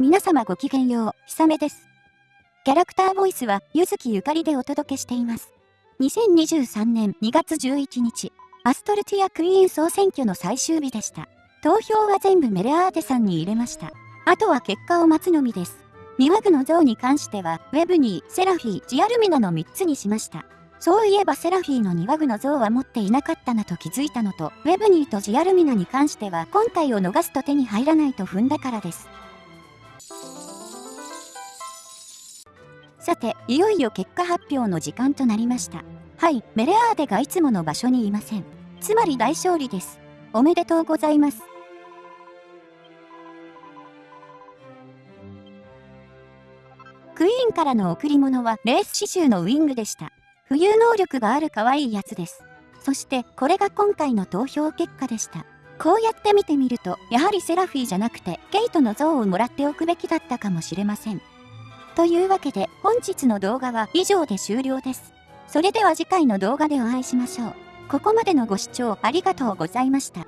皆様ごきげんよう、ひさめです。キャラクターボイスは、ゆずきゆかりでお届けしています。2023年2月11日、アストルティアクイーン総選挙の最終日でした。投票は全部メレアーテさんに入れました。あとは結果を待つのみです。ミワグの像に関しては、ウェブニー、セラフィー、ジアルミナの3つにしました。そういえばセラフィーの庭具の像は持っていなかったなと気づいたのと、ウェブニーとジアルミナに関しては今回を逃すと手に入らないと踏んだからです。さて、いよいよ結果発表の時間となりました。はい、メレアーデがいつもの場所にいません。つまり大勝利です。おめでとうございます。クイーンからの贈り物はレース刺繍のウィングでした。浮遊能力がある可愛いやつです。そしてこれが今回の投票結果でした。こうやって見てみると、やはりセラフィーじゃなくて、ケイトの像をもらっておくべきだったかもしれません。というわけで、本日の動画は以上で終了です。それでは次回の動画でお会いしましょう。ここまでのご視聴ありがとうございました。